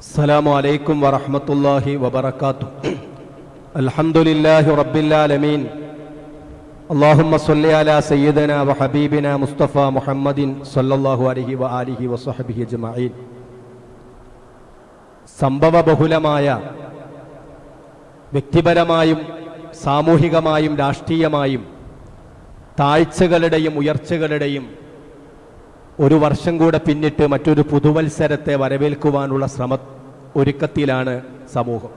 السلام عليكم ورحمة الله وبركاته الحمد لله رب العالمين اللهم صل على سيدنا وحبيبنا مصطفى محمد صلى الله عليه وآله وصحبه أجمعين സംഭവബഹുലമായ വ്യക്തിപരമായും സാമൂഹികമായും രാഷ്ട്രീയമായും താഴ്ചകളുടെയും ഉയർച്ചകളുടെയും ഒരു വർഷം കൂടെ പിന്നിട്ട് മറ്റൊരു പുതുവത്സരത്തെ വരവേൽക്കുവാനുള്ള ശ്രമ ഒരുക്കത്തിലാണ് സമൂഹം.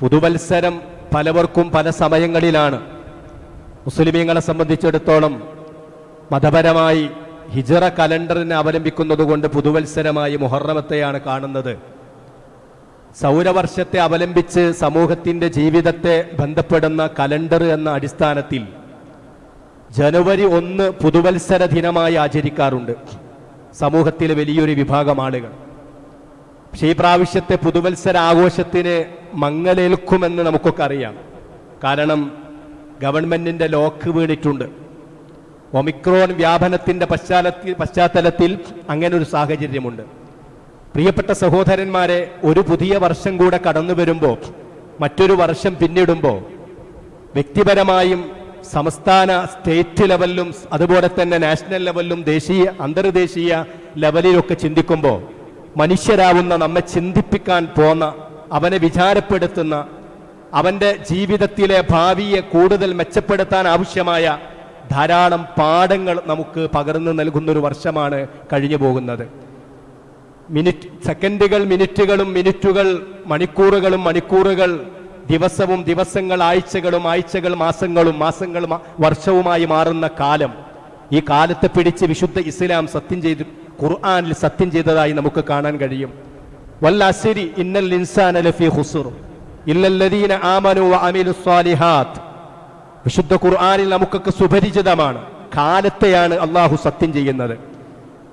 പുതുവത്സരം പലവർക്കും പല സമയങ്ങളിലാണ്. മുസ്ലിമീങ്ങളെ സംബന്ധിച്ചിടത്തോളം മതപരമായി ഹിജറ കലണ്ടറിനെ അവലംബിക്കുന്നതുകൊണ്ട് പുതുവത്സരമായി മുഹറമത്തെയാണ് കാണുന്നത്. സൗരവർഷത്തെ അവലംബിച്ച് സമൂഹത്തിന്റെ ജീവിതത്തെ ബന്ധപ്പെടുന്ന കലണ്ടർ എന്ന അടിസ്ഥാനത്തിൽ ജനുവരി ഒന്ന് പുതുവത്സര ദിനമായി ആചരിക്കാറുണ്ട്. സമൂഹത്തിലെ വലിയൊരു വിഭാഗം ആളുകൾ. പക്ഷേ ഈ പ്രാവശ്യത്തെ പുതുവത്സര ആഘോഷത്തിന് മങ്ങലേൽക്കുമെന്ന് നമുക്കൊക്കെ അറിയാം. കാരണം ഗവൺമെന്റിന്റെ ലോക്ക് വീണിട്ടുണ്ട്. ഒമിക്രോൺ വ്യാപനത്തിന്റെ പശ്ചാത്തലത്തിൽ പശ്ചാത്തലത്തിൽ അങ്ങനെ ഒരു സാഹചര്യമുണ്ട്. പ്രിയപ്പെട്ട സഹോദരന്മാരെ ഒരു പുതിയ വർഷം കൂടെ കടന്നു വരുമ്പോൾ മറ്റൊരു വർഷം പിന്നിടുമ്പോൾ വ്യക്തിപരമായും സംസ്ഥാന സ്റ്റേറ്റ് ലെവലിലും അതുപോലെ തന്നെ നാഷണൽ ലെവലിലും ദേശീയ അന്തർദേശീയ ലെവലിലൊക്കെ ചിന്തിക്കുമ്പോൾ മനുഷ്യരാവുന്ന നമ്മെ ചിന്തിപ്പിക്കാൻ പോന്ന അവനെ വിചാരപ്പെടുത്തുന്ന അവന്റെ ജീവിതത്തിലെ ഭാവിയെ കൂടുതൽ മെച്ചപ്പെടുത്താൻ ആവശ്യമായ ധാരാളം പാഠങ്ങൾ നമുക്ക് പകർന്നു നൽകുന്നൊരു വർഷമാണ് കഴിഞ്ഞു പോകുന്നത്. മിനിറ്റ് സെക്കൻഡുകൾ മിനിറ്റുകളും മിനിറ്റുകൾ മണിക്കൂറുകളും മണിക്കൂറുകൾ ദിവസവും ദിവസങ്ങൾ ആഴ്ചകളും ആഴ്ചകൾ മാസങ്ങളും മാസങ്ങളും വർഷവുമായി മാറുന്ന കാലം. ഈ കാലത്തെ പിടിച്ച് വിശുദ്ധ ഇസ്ലാം സത്യം ചെയ്ത് ഖുർആാനിൽ സത്യം ചെയ്തതായി നമുക്ക് കാണാൻ കഴിയും. വല്ലസിരി ഇന്നൽ ഇൻസാൻ ലഫി ഹുസുർ ഇല്ലല്ലദീന ആമനു വഅമിലു സ്വാലിഹാത്ത്. വിശുദ്ധ ഖുർആാനിൽ നമുക്കൊക്കെ സുപരിചിതമാണ്. കാലത്തെയാണ് അള്ളാഹു സത്യം ചെയ്യുന്നത്.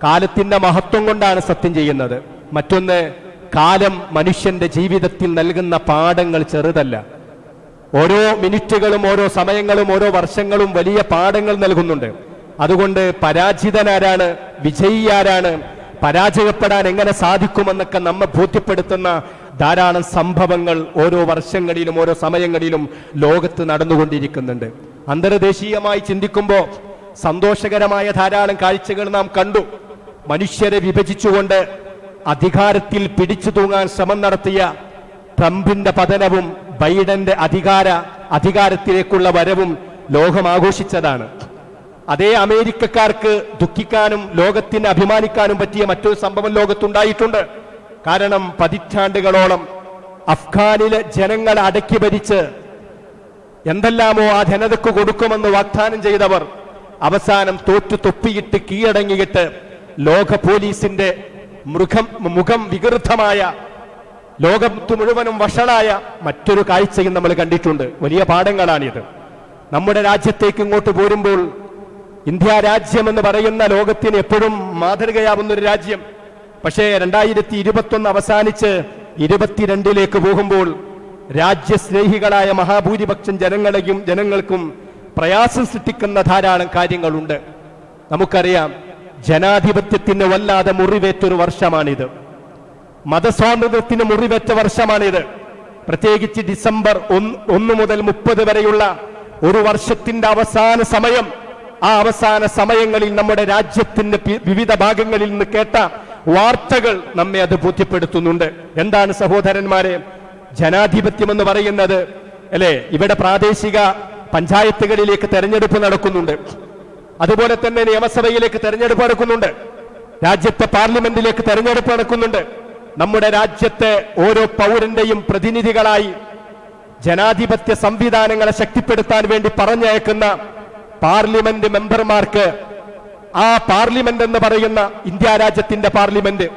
കാലത്തിന്റെ മഹത്വം കൊണ്ടാണ് സത്യം ചെയ്യുന്നത്. മറ്റൊന്ന് കാലം മനുഷ്യന്റെ ജീവിതത്തിൽ നൽകുന്ന പാഠങ്ങൾ ചെറുതല്ല. ഓരോ മിനിറ്റുകളും ഓരോ സമയങ്ങളും ഓരോ വർഷങ്ങളും വലിയ പാഠങ്ങൾ നൽകുന്നുണ്ട്. അതുകൊണ്ട് പരാജിതനാരാണ് വിജയിയാരാണ് പരാജയപ്പെടാൻ എങ്ങനെ സാധിക്കുമെന്നൊക്കെ നമ്മെ ബോധ്യപ്പെടുത്തുന്ന ധാരാളം സംഭവങ്ങൾ ഓരോ വർഷങ്ങളിലും ഓരോ സമയങ്ങളിലും ലോകത്ത് നടന്നുകൊണ്ടിരിക്കുന്നുണ്ട്. അന്തർദേശീയമായി ചിന്തിക്കുമ്പോൾ സന്തോഷകരമായ ധാരാളം കാഴ്ചകൾ നാം കണ്ടു. മനുഷ്യരെ വിഭജിച്ചുകൊണ്ട് അധികാരത്തിൽ പിടിച്ചു തൂങ്ങാൻ ശ്രമം നടത്തിയ ട്രംപിന്റെ പതനവും ബൈഡന്റെ അധികാര അധികാരത്തിലേക്കുള്ള വരവും ലോകം ആഘോഷിച്ചതാണ്. അതേ അമേരിക്കക്കാർക്ക് ദുഃഖിക്കാനും ലോകത്തിന് അഭിമാനിക്കാനും പറ്റിയ മറ്റൊരു സംഭവം ലോകത്തുണ്ടായിട്ടുണ്ട്. കാരണം പതിറ്റാണ്ടുകളോളം അഫ്ഗാനിലെ ജനങ്ങളെ അടക്കി ഭരിച്ച് എന്തെല്ലാമോ ആ ജനതയ്ക്ക് കൊടുക്കുമെന്ന് വാഗ്ദാനം ചെയ്തവർ അവസാനം തോറ്റു തൊപ്പിയിട്ട് കീഴടങ്ങിയിട്ട് ലോക പോലീസിന്റെ മൃഗം മുഖം വികൃതമായ ലോകത്ത് മുഴുവനും വഷളായ മറ്റൊരു കാഴ്ചയും നമ്മൾ കണ്ടിട്ടുണ്ട്. വലിയ പാഠങ്ങളാണിത്. നമ്മുടെ രാജ്യത്തേക്ക് ഇങ്ങോട്ട് പോരുമ്പോൾ ഇന്ത്യ രാജ്യം എന്ന് പറയുന്ന ലോകത്തിന് എപ്പോഴും മാതൃകയാവുന്ന ഒരു രാജ്യം. പക്ഷേ രണ്ടായിരത്തി ഇരുപത്തൊന്ന് അവസാനിച്ച് ഇരുപത്തിരണ്ടിലേക്ക് പോകുമ്പോൾ രാജ്യസ്നേഹികളായ മഹാഭൂരിപക്ഷം ജനങ്ങളെയും ജനങ്ങൾക്കും പ്രയാസം സൃഷ്ടിക്കുന്ന ധാരാളം കാര്യങ്ങളുണ്ട്. നമുക്കറിയാം ജനാധിപത്യത്തിന് വല്ലാതെ മുറിവേറ്റൊരു വർഷമാണിത്. മതസ്വാതന്ത്ര്യത്തിന് മുറിവേറ്റ വർഷമാണിത്. പ്രത്യേകിച്ച് ഡിസംബർ ഒന്ന് മുതൽ മുപ്പത് വരെയുള്ള ഒരു വർഷത്തിന്റെ അവസാന സമയം ആ അവസാന സമയങ്ങളിൽ നമ്മുടെ രാജ്യത്തിന്റെ വിവിധ ഭാഗങ്ങളിൽ നിന്ന് കേട്ട വാർത്തകൾ നമ്മെ അത് ബോധ്യപ്പെടുത്തുന്നുണ്ട്. എന്താണ് സഹോദരന്മാരെ? ജനാധിപത്യം എന്ന് പറയുന്നത് അല്ലെ? ഇവിടെ പ്രാദേശിക പഞ്ചായത്തുകളിലേക്ക് തെരഞ്ഞെടുപ്പ് നടക്കുന്നുണ്ട്. അതുപോലെ തന്നെ നിയമസഭയിലേക്ക് തെരഞ്ഞെടുപ്പ് നടക്കുന്നുണ്ട്. രാജ്യത്തെ പാർലമെന്റിലേക്ക് തെരഞ്ഞെടുപ്പ് നടക്കുന്നുണ്ട്. നമ്മുടെ രാജ്യത്തെ ഓരോ പൗരന്റെയും പ്രതിനിധികളായി ജനാധിപത്യ സംവിധാനങ്ങളെ ശക്തിപ്പെടുത്താൻ വേണ്ടി പറഞ്ഞയക്കുന്ന പാർലമെന്റ് മെമ്പർമാർക്ക് ആ പാർലമെന്റ് എന്ന് പറയുന്ന ഇന്ത്യ രാജ്യത്തിന്റെ പാർലമെന്റ്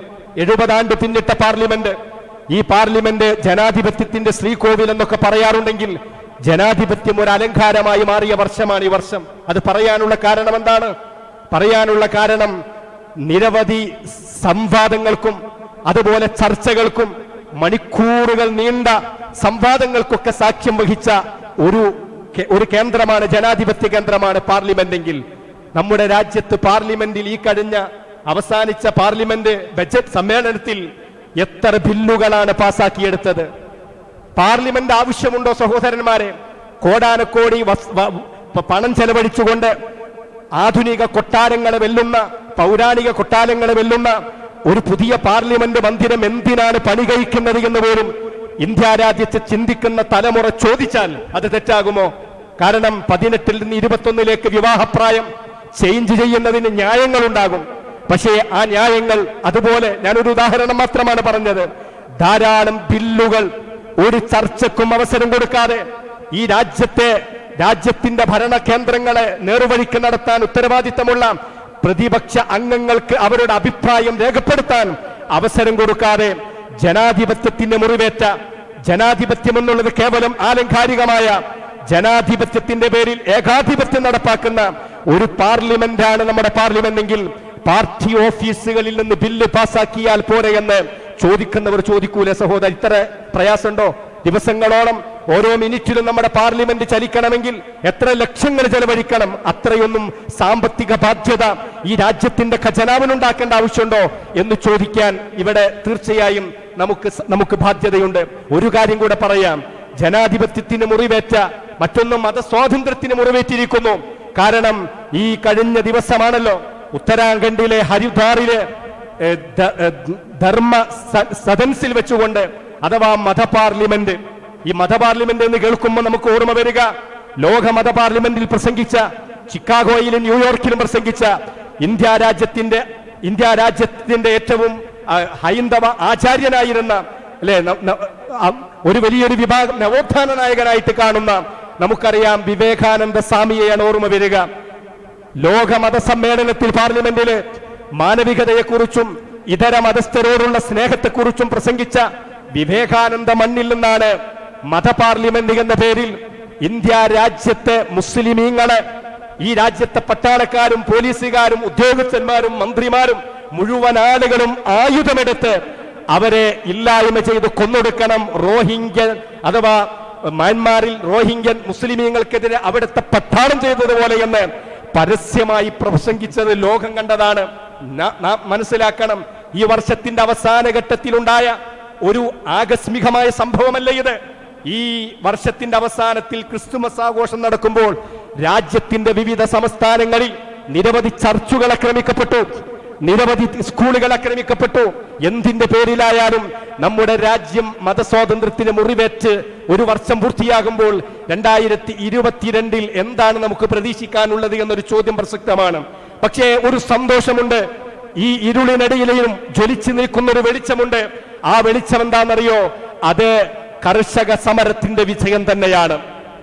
എഴുപതാണ്ട് പിന്നിട്ട പാർലമെന്റ് ഈ പാർലമെന്റ് ജനാധിപത്യത്തിന്റെ ശ്രീകോവിൽ എന്നൊക്കെ പറയാറുണ്ടെങ്കിൽ ജനാധിപത്യം ഒരു അലങ്കാരമായി മാറിയ വർഷമാണ് ഈ വർഷം. അത് പറയാനുള്ള കാരണം എന്താണ്? പറയാനുള്ള കാരണം നിരവധി സംവാദങ്ങൾക്കും അതുപോലെ ചർച്ചകൾക്കും മണിക്കൂറുകൾ നീണ്ട സംവാദങ്ങൾക്കൊക്കെ സാക്ഷ്യം വഹിച്ച ഒരു ഒരു കേന്ദ്രമാണ് ജനാധിപത്യ കേന്ദ്രമാണ് പാർലമെന്റെങ്കിൽ. നമ്മുടെ രാജ്യത്ത് പാർലമെന്റിൽ ഈ കഴിഞ്ഞ അവസാനിച്ച പാർലമെന്റ് ബജറ്റ് സമ്മേളനത്തിൽ എത്ര ബില്ലുകളാണ് പാസാക്കിയെടുത്തത്? പാർലമെന്റ് ആവശ്യമുണ്ടോ സഹോദരന്മാരെ? കോടാനക്കോടി പണം ചെലവഴിച്ചുകൊണ്ട് ആധുനിക കൊട്ടാരങ്ങളെ വെല്ലുന്ന പൗരാണിക കൊട്ടാരങ്ങളെ വെല്ലുന്ന ഒരു പുതിയ പാർലമെന്റ് മന്ദിരം എന്തിനാണ് പണി കഴിക്കുന്നത് എന്ന് പോലും ഇന്ത്യ രാജ്യത്ത് ചിന്തിക്കുന്ന തലമുറ ചോദിച്ചാൽ അത് തെറ്റാകുമോ? കാരണം പതിനെട്ടിൽ നിന്ന് ഇരുപത്തൊന്നിലേക്ക് വിവാഹപ്രായം ചേഞ്ച് ചെയ്യുന്നതിന് ന്യായങ്ങളുണ്ടാകും. പക്ഷേ ആ ന്യായങ്ങൾ അതുപോലെ ഞാനൊരു ഉദാഹരണം മാത്രമാണ് പറഞ്ഞത്. ധാരാളം ബില്ലുകൾ ഒരു ചർച്ചക്കും അവസരം കൊടുക്കാതെ ഈ രാജ്യത്തെ രാജ്യത്തിന്റെ ഭരണ കേന്ദ്രങ്ങളെ നേർവഴിക്ക് നടത്താൻ ഉത്തരവാദിത്തമുള്ള പ്രതിപക്ഷ അംഗങ്ങൾക്ക് അവരുടെ അഭിപ്രായം രേഖപ്പെടുത്താൻ അവസരം കൊടുക്കാതെ ജനാധിപത്യത്തിന്റെ മുറിവേറ്റ ജനാധിപത്യം എന്നുള്ളത് കേവലം ആലങ്കാരികമായ ജനാധിപത്യത്തിന്റെ പേരിൽ ഏകാധിപത്യം നടപ്പാക്കുന്ന ഒരു പാർലമെന്റാണ് നമ്മുടെ പാർലമെന്റ് എങ്കിൽ പാർട്ടി ഓഫീസുകളിൽ നിന്ന് ബില്ല് പാസാക്കിയാൽ പോരെ എന്ന് ചോദിക്കുന്നവർ ചോദിക്കൂലേ സഹോദരൻ ഇത്ര പ്രയാസമുണ്ടോ? ദിവസങ്ങളോളം ഓരോ മിനിറ്റിലും നമ്മുടെ പാർലമെന്റ് ചലിക്കണമെങ്കിൽ എത്ര ലക്ഷങ്ങൾ ചെലവഴിക്കണം? അത്രയൊന്നും സാമ്പത്തിക ബാധ്യത ഈ രാജ്യത്തിന്റെ ഖജനാവിനുണ്ടാക്കേണ്ട ആവശ്യമുണ്ടോ എന്ന് ചോദിക്കാൻ ഇവിടെ തീർച്ചയായും നമുക്ക് നമുക്ക് ബാധ്യതയുണ്ട്. ഒരു കാര്യം കൂടെ പറയാം. ജനാധിപത്യത്തിന് മുറിവേറ്റ മറ്റൊന്നും മതസ്വാതന്ത്ര്യത്തിന് മുറിവേറ്റിരിക്കുന്നു. കാരണം ഈ കഴിഞ്ഞ ദിവസമാണല്ലോ ഉത്തരാഖണ്ഡിലെ ഹരിദ്വാറിലെ ധർമ്മ സദൻസിൽ വെച്ചുകൊണ്ട് അഥവാ മത പാർലമെന്റ് ഈ മത പാർലമെന്റ് എന്ന് കേൾക്കുമ്പോൾ നമുക്ക് ഓർമ്മ വരിക. ലോക മത പാർലമെന്റിൽ പ്രസംഗിച്ച ചിക്കാഗോയിലും ന്യൂയോർക്കിലും പ്രസംഗിച്ച ഇന്ത്യ രാജ്യത്തിന്റെ ഇന്ത്യ രാജ്യത്തിന്റെ ഏറ്റവും ഹൈന്ദവ ആചാര്യനായിരുന്ന അല്ലെ ഒരു വലിയൊരു വിഭാഗം നവോത്ഥാന നായകനായിട്ട് കാണുന്ന നമുക്കറിയാം വിവേകാനന്ദ സ്വാമിയെയാണ് ഓർമ്മ വരിക. ലോക മത സമ്മേളനത്തിൽ പാർലമെന്റിൽ മാനവികതയെക്കുറിച്ചും ഇതര മതസ്ഥരോടുള്ള സ്നേഹത്തെക്കുറിച്ചും പ്രസംഗിച്ച വിവേകാനന്ദ മണ്ണിൽ നിന്നാണ് മത പാർലമെന്റ് എന്ന പേരിൽ ഇന്ത്യ രാജ്യത്തെ മുസ്ലിമീങ്ങളെ ഈ രാജ്യത്തെ പട്ടാളക്കാരും പോലീസുകാരും ഉദ്യോഗസ്ഥന്മാരും മന്ത്രിമാരും മുഴുവൻ ആളുകളും ആയുധമെടുത്ത് അവരെ ഇല്ലായ്മ ചെയ്ത് കൊന്നൊടുക്കണം. റോഹിംഗ്യൻ അഥവാ മ്യാൻമാറിൽ റോഹിംഗ്യൻ മുസ്ലിമീങ്ങൾക്കെതിരെ അവിടുത്തെ പട്ടാളം ചെയ്തതുപോലെ എന്ന് പരസ്യമായി പ്രസംഗിച്ചത് ലോകം കണ്ടതാണ്. ന- മനസ്സിലാക്കണം. ഈ വർഷത്തിന്റെ അവസാന ഘട്ടത്തിലുണ്ടായ ഒരു ആകസ്മികമായ സംഭവമല്ല ഇത്? ഈ വർഷത്തിന്റെ അവസാനത്തിൽ ക്രിസ്തുമസ് ആഘോഷം നടക്കുമ്പോൾ രാജ്യത്തിന്റെ വിവിധ സംസ്ഥാനങ്ങളിൽ നിരവധി ചർച്ചുകൾ ആക്രമിക്കപ്പെട്ടു. നിരവധി സ്കൂളുകൾ ആക്രമിക്കപ്പെട്ടു. എന്തിന്റെ പേരിലായാലും നമ്മുടെ രാജ്യം മതസ്വാതന്ത്ര്യത്തിന് മുറിവേറ്റ് ഒരു വർഷം പൂർത്തിയാകുമ്പോൾ രണ്ടായിരത്തി ഇരുപത്തിരണ്ടിൽ എന്താണ് നമുക്ക് പ്രതീക്ഷിക്കാനുള്ളത് എന്നൊരു ചോദ്യം പ്രസക്തമാണ്. പക്ഷേ ഒരു സന്തോഷമുണ്ട്. ഈ ഇരുളിനടിയിലെയും ജ്വലിച്ചു നിൽക്കുന്ന ഒരു വെളിച്ചമുണ്ട്. ആ വെളിച്ചം എന്താണെന്നറിയോ അത് കർഷക സമരത്തിന്റെ വിജയം തന്നെയാണ്.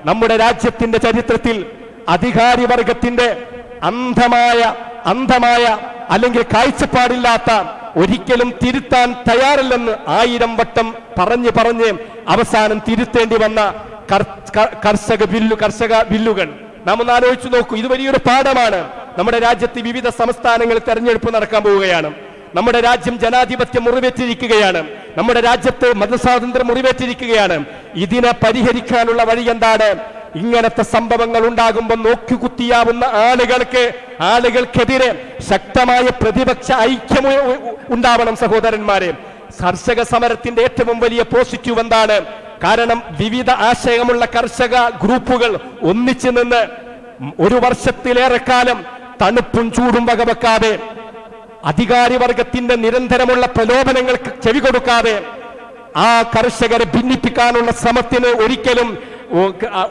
നമ്മുടെ രാജ്യത്തിന്റെ ചരിത്രത്തിൽ അധികാരി വർഗത്തിന്റെ അന്ധമായ അന്ധമായ അല്ലെങ്കിൽ കാഴ്ചപ്പാടില്ലാത്ത ഒരിക്കലും തിരുത്താൻ തയ്യാറില്ലെന്ന് ആയിരം വട്ടം പറഞ്ഞു പറഞ്ഞ് അവസാനം തിരുത്തേണ്ടി വന്ന കർഷക ബില്ലു കർഷക ബില്ലുകൾ. നാം ഒന്ന് ആലോചിച്ചു നോക്കൂ. ഇത് വലിയൊരു പാഠമാണ്. നമ്മുടെ രാജ്യത്ത് വിവിധ സംസ്ഥാനങ്ങളിൽ തെരഞ്ഞെടുപ്പ് നടക്കാൻ പോവുകയാണ്. നമ്മുടെ രാജ്യം ജനാധിപത്യം മുറിവേറ്റിരിക്കുകയാണ്. നമ്മുടെ രാജ്യത്ത് മതസ്വാതന്ത്ര്യം മുറിവേറ്റിരിക്കുകയാണ്. ഇതിനെ പരിഹരിക്കാനുള്ള വഴി എന്താണ്? ഇങ്ങനത്തെ സംഭവങ്ങൾ ഉണ്ടാകുമ്പോൾ നോക്കിക്കുത്തിയാവുന്ന ആളുകൾക്ക് ആളുകൾക്കെതിരെ ശക്തമായ പ്രതിപക്ഷ ഐക്യം ഉണ്ടാവണം സഹോദരന്മാരെ. കർഷക സമരത്തിന്റെ ഏറ്റവും വലിയ പോസിറ്റീവ് എന്താണ്? കാരണം വിവിധ ആശയമുള്ള കർഷക ഗ്രൂപ്പുകൾ ഒന്നിച്ചു നിന്ന് ഒരു വർഷത്തിലേറെ കാലം തണുപ്പും ചൂടും വകവെക്കാതെ അധികാരി വർഗത്തിന്റെ നിരന്തരമുള്ള പ്രലോഭനങ്ങൾക്ക് ചെവി കൊടുക്കാതെ ആ കർഷകരെ ഭിന്നിപ്പിക്കാനുള്ള ശ്രമത്തിന് ഒരിക്കലും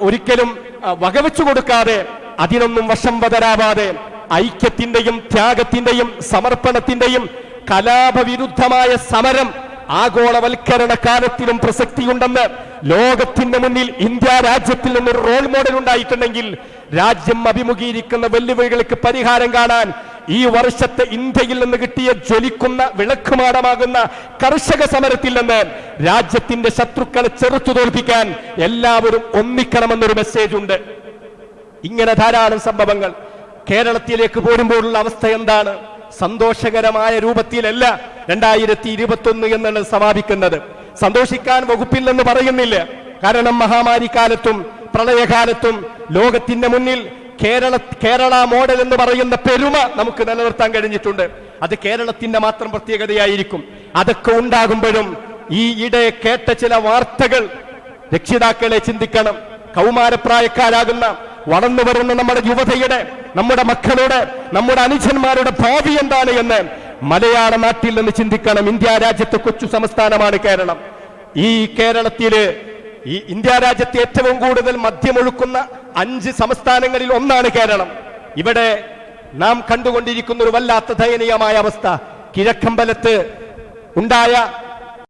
ഒരിക്കലും വകവെച്ചു കൊടുക്കാതെ അതിനൊന്നും വശം വതരാവാതെ ഐക്യത്തിന്റെയും ത്യാഗത്തിന്റെയും സമർപ്പണത്തിന്റെയും കലാപവിരുദ്ധമായ സമരം ആഗോളവൽക്കരണ കാലത്തിലും പ്രസക്തിയുണ്ടെന്ന് ലോകത്തിന്റെ മുന്നിൽ ഇന്ത്യ രാജ്യത്തിൽ നിന്നൊരു റോൾ മോഡൽ ഉണ്ടായിട്ടുണ്ടെങ്കിൽ രാജ്യം അഭിമുഖീകരിക്കുന്ന വെല്ലുവിളികൾക്ക് പരിഹാരം കാണാൻ ഈ വർഷത്തെ ഇന്ത്യയിൽ നിന്ന് കിട്ടിയ ജ്വലിക്കുന്ന വിളക്കുമാടമാകുന്ന കർഷക സമരത്തിൽ നിന്ന് രാജ്യത്തിന്റെ ശത്രുക്കളെ ചെറുത്തു തോൽപ്പിക്കാൻ എല്ലാവരും ഒന്നിക്കണമെന്നൊരു മെസ്സേജ് ഉണ്ട്. ഇങ്ങനെ ധാരാളം സംഭവങ്ങൾ. കേരളത്തിലേക്ക് പോരുമ്പോഴുള്ള അവസ്ഥ എന്താണ്? സന്തോഷകരമായ രൂപത്തിലല്ല രണ്ടായിരത്തി ഇരുപത്തി ഒന്ന് എന്നാണ് സമാപിക്കുന്നത്. സന്തോഷിക്കാൻ വകുപ്പില്ലെന്ന് പറയുന്നില്ല. കാരണം മഹാമാരി കാലത്തും പ്രളയകാലത്തും ലോകത്തിന്റെ മുന്നിൽ കേരള കേരള മോഡൽ എന്ന് പറയുന്ന പെരുമ നമുക്ക് നിലനിർത്താൻ കഴിഞ്ഞിട്ടുണ്ട്. അത് കേരളത്തിന്റെ മാത്രം പ്രത്യേകതയായിരിക്കും. അതൊക്കെ ഉണ്ടാകുമ്പോഴും ഈ ഇടെ കേട്ട ചില വാർത്തകൾ രക്ഷിതാക്കളെ ചിന്തിക്കണം. കൗമാരപ്രായക്കാരാകുന്ന വളർന്നു വരുന്ന നമ്മുടെ യുവതയുടെ നമ്മുടെ മക്കളുടെ നമ്മുടെ അനുജന്മാരുടെ ഭാവി എന്താണ് എന്ന് മലയാള നാട്ടിൽ നിന്ന് ചിന്തിക്കണം. ഇന്ത്യ രാജ്യത്തെ കൊച്ചു സംസ്ഥാനമാണ് കേരളം. ഈ കേരളത്തിൽ ഈ ഇന്ത്യ രാജ്യത്തെ ഏറ്റവും കൂടുതൽ മദ്യമൊഴുക്കുന്ന അഞ്ച് സംസ്ഥാനങ്ങളിൽ ഒന്നാണ് കേരളം. ഇവിടെ നാം കണ്ടുകൊണ്ടിരിക്കുന്ന ഒരു വല്ലാത്ത ദയനീയമായ അവസ്ഥ. കിഴക്കമ്പലത്ത് ഉണ്ടായ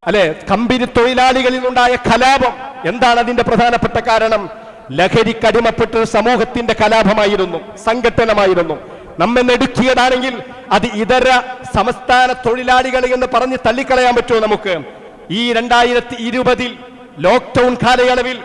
അല്ലെ കമ്പനി തൊഴിലാളികളിൽ ഉണ്ടായ കലാപം. എന്താണ് അതിന്റെ പ്രധാനപ്പെട്ട കാരണം? ലഹരിക്കടിമപ്പെട്ട സമൂഹത്തിന്റെ കലാപമായിരുന്നു സംഘട്ടനമായിരുന്നു. നമ്മെ നെടുക്കിയതാണെങ്കിൽ അത് ഇതര സംസ്ഥാന തൊഴിലാളികൾ എന്ന് പറഞ്ഞ് തള്ളിക്കളയാൻ പറ്റുമോ നമുക്ക്? ഈ രണ്ടായിരത്തി ഇരുപതിൽ ലോക്ക്ഡൌൺ കാലയളവിൽ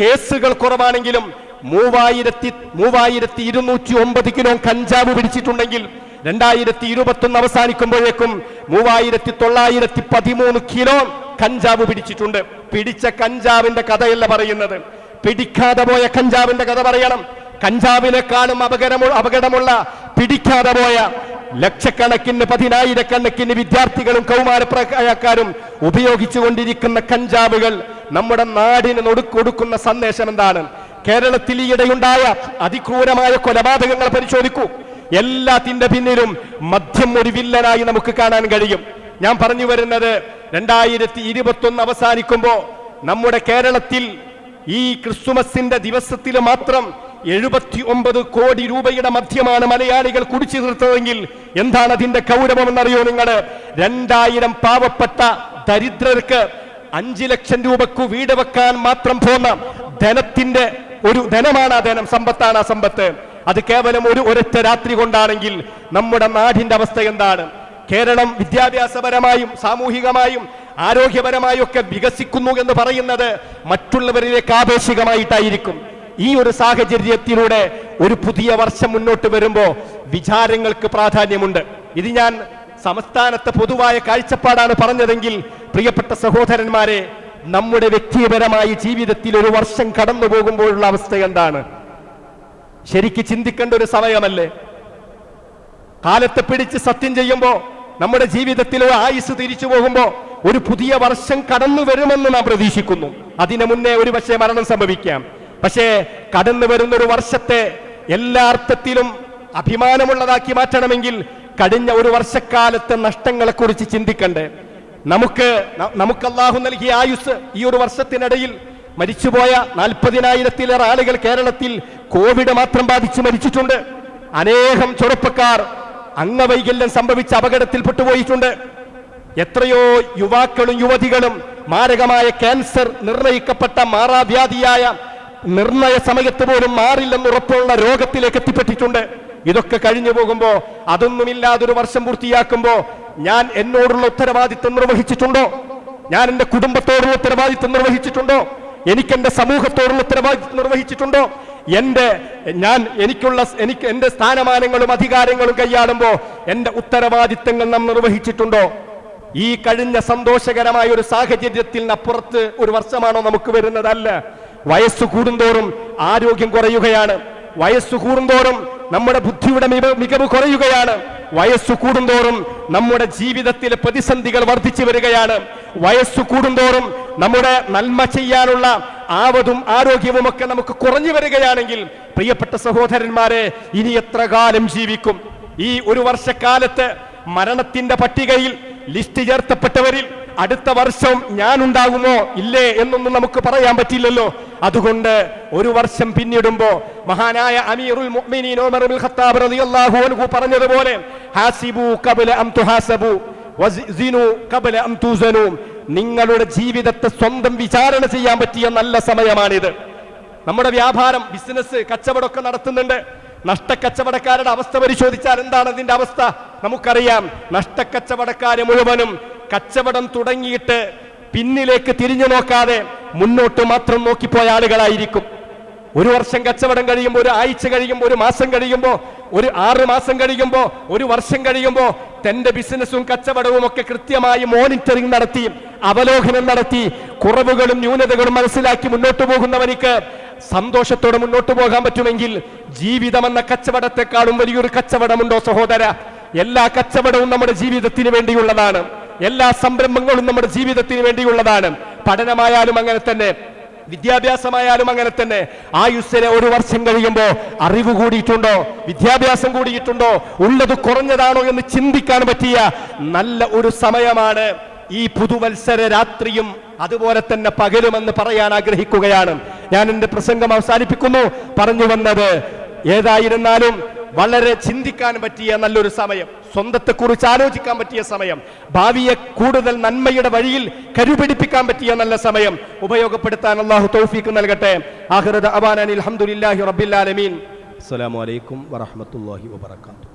കേസുകൾ കുറവാണെങ്കിലും മൂവായിരത്തി മൂവായിരത്തി ഇരുന്നൂറ്റി ഒമ്പത് കിലോ കഞ്ചാവ് പിടിച്ചിട്ടുണ്ടെങ്കിൽ രണ്ടായിരത്തി ഇരുപത്തി ഒന്ന് അവസാനിക്കുമ്പോഴേക്കും മൂവായിരത്തി തൊള്ളായിരത്തി പതിമൂന്ന് കിലോ കഞ്ചാവ് പിടിച്ചിട്ടുണ്ട്. പിടിച്ച കഞ്ചാവിന്റെ കഥയല്ല പറയുന്നത്. പിടിക്കാതെ പോയ കഞ്ചാവിന്റെ കഥ പറയണം. കഞ്ചാവിനെക്കാളും അപകടമു അപകടമുള്ള പിടിക്കാതെ പോയ ലക്ഷക്കണക്കിന് പതിനായിരക്കണക്കിന് വിദ്യാർത്ഥികളും കൗമാരപ്രായക്കാരും ഉപയോഗിച്ചുകൊണ്ടിരിക്കുന്ന കഞ്ചാവുകൾ നമ്മുടെ നാടിന് നൊടുക്കൊടുക്കുന്ന സന്ദേശം എന്താണ്? കേരളത്തിൽ ഈയിടെയുണ്ടായ അതിക്രൂരമായ കൊലപാതകങ്ങൾ പരിശോധിക്കൂ. എല്ലാത്തിന്റെ പിന്നിലും മദ്യം ഒരു വില്ലനായി നമുക്ക് കാണാൻ കഴിയും. ഞാൻ പറഞ്ഞു വരുന്നത് രണ്ടായിരത്തി ഇരുപത്തി ഒന്ന് അവസാനിക്കുമ്പോ നമ്മുടെ കേരളത്തിൽ ഈ ക്രിസ്തുമസിന്റെ ദിവസത്തിൽ മാത്രം എഴുപത്തി ഒമ്പത് കോടി രൂപയുടെ മദ്യമാണ് മലയാളികൾ കുടിച്ചു തീർത്തതെങ്കിൽ എന്താണ് അതിന്റെ കൗരവം കൗരവമെന്നറിയോ നിങ്ങൾ രണ്ടായിരം പാവപ്പെട്ട ദരിദ്രർക്ക് അഞ്ചു ലക്ഷം രൂപക്കു വീട് വെക്കാൻ മാത്രം പോന്ന ധനത്തിന്റെ ഒരു ധനമാണ് ആ ധനം. സമ്പത്താണ് ആ സമ്പത്ത്. അത് കേവലം ഒരു ഒരൊറ്റ രാത്രി കൊണ്ടാണെങ്കിൽ നമ്മുടെ നാടിന്റെ അവസ്ഥ എന്താണ്? കേരളം വിദ്യാഭ്യാസപരമായും സാമൂഹികമായും ആരോഗ്യപരമായും ഒക്കെ വികസിക്കുന്നു എന്ന് പറയുന്നത് മറ്റുള്ളവരിലേക്ക് ആപേക്ഷികമായിട്ടായിരിക്കും. ഈ ഒരു സാഹചര്യത്തിലൂടെ ഒരു പുതിയ വർഷം മുന്നോട്ട് വരുമ്പോൾ വിചാരങ്ങൾക്ക് പ്രാധാന്യമുണ്ട്. ഇത് ഞാൻ സംസ്ഥാനത്തെ പൊതുവായ കാഴ്ചപ്പാടാണ് പറഞ്ഞതെങ്കിൽ പ്രിയപ്പെട്ട സഹോദരന്മാരെ നമ്മുടെ വ്യക്തിപരമായ ജീവിതത്തിൽ ഒരു വർഷം കടന്നു പോകുമ്പോഴുള്ള അവസ്ഥ എന്താണ്? ശരിക്ക് ചിന്തിക്കേണ്ട ഒരു സമയമല്ലേ? കാലത്തെ പിടിച്ച് സത്യം ചെയ്യുമ്പോൾ നമ്മുടെ ജീവിതത്തിലെ ആയുസ് തിരിച്ചു പോകുമ്പോ ഒരു പുതിയ വർഷം കടന്നു വരുമെന്ന് നാം പ്രതീക്ഷിക്കുന്നു. അതിനു മുന്നേ ഒരു പക്ഷേ മരണം സംഭവിക്കാം. പക്ഷേ കടന്നു വരുന്ന ഒരു വർഷത്തെ എല്ലാ അർത്ഥത്തിലും അഭിമാനമുള്ളതാക്കി മാറ്റണമെങ്കിൽ കഴിഞ്ഞ ഒരു വർഷക്കാലത്തെ നഷ്ടങ്ങളെ കുറിച്ച് ചിന്തിക്കണ്ടേ. നമുക്ക് നമുക്ക് അള്ളാഹു നൽകിയ ആയുസ് ഈ ഒരു വർഷത്തിനിടയിൽ മരിച്ചുപോയ നാൽപ്പതിനായിരത്തിലേറെ ആളുകൾ കേരളത്തിൽ കോവിഡ് മാത്രം ബാധിച്ച് മരിച്ചിട്ടുണ്ട്. അനേകം ചെറുപ്പക്കാർ അംഗവൈകല്യം സംഭവിച്ച അപകടത്തിൽ പോയിട്ടുണ്ട് എത്രയോ യുവാക്കളും യുവതികളും മാരകമായ ക്യാൻസർ നിർണയിക്കപ്പെട്ട മാറാവ്യാധിയായ നിർണയ സമയത്ത് പോലും മാറില്ലെന്ന് ഉറപ്പുള്ള രോഗത്തിലേക്ക് എത്തിപ്പെട്ടിട്ടുണ്ട്. ഇതൊക്കെ കഴിഞ്ഞു പോകുമ്പോ അതൊന്നുമില്ലാതൊരു വർഷം പൂർത്തിയാക്കുമ്പോ ഞാൻ എന്നോടുള്ള ഉത്തരവാദിത്വം നിർവഹിച്ചിട്ടുണ്ടോ? ഞാൻ എന്റെ കുടുംബത്തോടുള്ള ഉത്തരവാദിത്വം നിർവഹിച്ചിട്ടുണ്ടോ? എനിക്ക് എന്റെ സമൂഹത്തോടുള്ള ഉത്തരവാദിത്വം നിർവഹിച്ചിട്ടുണ്ടോ? എന്റെ ഞാൻ എനിക്കുള്ള എനിക്ക് എന്റെ സ്ഥാനമാനങ്ങളും അധികാരങ്ങളും കൈയാടുമ്പോ എന്റെ ഉത്തരവാദിത്തങ്ങൾ നാം നിർവഹിച്ചിട്ടുണ്ടോ? ഈ കഴിഞ്ഞ സന്തോഷകരമായ ഒരു സാഹചര്യത്തിനപ്പുറത്ത് ഒരു വർഷമാണോ നമുക്ക് വരുന്നതല്ല. വയസ്സ് കൂടുന്തോറും ആരോഗ്യം കുറയുകയാണ്. വയസ്സ് കൂടുന്തോറും നമ്മുടെ ബുദ്ധിയുടെ മികവ് കുറയുകയാണ്. വയസ്സ് കൂടുന്തോറും നമ്മുടെ ജീവിതത്തിലെ പ്രതിസന്ധികൾ വർദ്ധിച്ചു വരികയാണ്. വയസ്സ് കൂടുന്തോറും നമ്മുടെ നന്മ ചെയ്യാനുള്ള ആവതും ആരോഗ്യവും ഒക്കെ നമുക്ക് കുറഞ്ഞു വരികയാണെങ്കിൽ പ്രിയപ്പെട്ട സഹോദരന്മാരെ ഇനി എത്ര കാലം ജീവിക്കും? ഈ ഒരു വർഷക്കാലത്ത് മരണത്തിന്റെ പട്ടികയിൽ ലിസ്റ്റ് ചേർത്തപ്പെട്ടവരിൽ അടുത്ത വർഷം ഞാൻ ഉണ്ടാകുമോ ഇല്ലേ എന്നൊന്നും നമുക്ക് പറയാൻ പറ്റില്ലല്ലോ. അതുകൊണ്ട് ഒരു വർഷം പിന്നിടുമ്പോ മഹാനായ അമീറുൽ മുഅ്മിനീൻ ഉമർ ഇബ്നുൽ ഖത്താബ് റളിയല്ലാഹു അൻഹു പറഞ്ഞതുപോലെ ഹാസിബു അം വസിനു അം നിങ്ങളുടെ ജീവിതത്തെ സ്വന്തം വിചാരണ ചെയ്യാൻ പറ്റിയ നല്ല സമയമാണിത്. നമ്മുടെ വ്യാപാരം ബിസിനസ് കച്ചവടമൊക്കെ നടത്തുന്നുണ്ട്. നഷ്ടക്കച്ചവടക്കാരുടെ അവസ്ഥ പരിശോധിച്ചാൽ എന്താണ് അതിന്റെ അവസ്ഥ? നമുക്കറിയാം നഷ്ടക്കച്ചവടക്കാരെ മുഴുവനും കച്ചവടം തുടങ്ങിയിട്ട് പിന്നിലേക്ക് തിരിഞ്ഞു നോക്കാതെ മുന്നോട്ട് മാത്രം നോക്കിപ്പോയ ആളുകളായിരിക്കും. ഒരു വർഷം കച്ചവടം കഴിയുമ്പോൾ ഒരു ആഴ്ച കഴിയുമ്പോൾ ഒരു മാസം കഴിയുമ്പോൾ ഒരു ആറ് മാസം കഴിയുമ്പോൾ ഒരു വർഷം കഴിയുമ്പോൾ തന്റെ ബിസിനസ്സും കച്ചവടവും ഒക്കെ കൃത്യമായി മോണിറ്ററിംഗ് നടത്തി അവലോകനം നടത്തി കുറവുകളും ന്യൂനതകളും മനസ്സിലാക്കി മുന്നോട്ട് പോകുന്നവനിക്ക് സന്തോഷത്തോടെ മുന്നോട്ട് പോകാൻ പറ്റുമെങ്കിൽ ജീവിതമെന്ന കച്ചവടത്തെക്കാളും വലിയൊരു കച്ചവടമുണ്ടോ സഹോദര? എല്ലാ കച്ചവടവും നമ്മുടെ ജീവിതത്തിന് വേണ്ടിയുള്ളതാണ്. എല്ലാ സംരംഭങ്ങളും നമ്മുടെ ജീവിതത്തിന് വേണ്ടിയുള്ളതാണ്. പഠനമായാലും അങ്ങനെ തന്നെ വിദ്യാഭ്യാസമായാലും അങ്ങനെ തന്നെ. ആയുസ്സിനെ ഒരു വർഷം കഴിയുമ്പോൾ അറിവ് കൂടിയിട്ടുണ്ടോ? വിദ്യാഭ്യാസം കൂടിയിട്ടുണ്ടോ? ഉള്ളത് കുറഞ്ഞതാണോ എന്ന് ചിന്തിക്കാൻ പറ്റിയ നല്ല ഒരു സമയമാണ് ഈ പുതുവത്സര രാത്രിയും അതുപോലെ തന്നെ പകലുമെന്ന് പറയാൻ ആഗ്രഹിക്കുകയാണ്. ഞാൻ എന്റെ പ്രസംഗം അവസാനിപ്പിക്കുന്നു. പറഞ്ഞു വന്നത് ഏതായിരുന്നാലും വളരെ ചിന്തിക്കാൻ പറ്റിയ നല്ലൊരു സമയം സ്വന്തത്തെക്കുറിച്ച് ആലോചിക്കാൻ പറ്റിയ സമയം ഭാവിയെ കൂടുതൽ നന്മയുടെ വഴിയിൽ കരുപിടിപ്പിക്കാൻ പറ്റിയ നല്ല സമയം ഉപയോഗപ്പെടുത്താൻ അള്ളാഹു തൗഫീക്ക് നൽകട്ടെ. ആഹ്റദ് അബാനി അലഹമുല്ലാഹി റബ്ബിൽ ആലമീൻ. അസ്സലാമു അലൈക്കും വറഹ്മത്തുള്ളാഹി വബറകാതുഹു.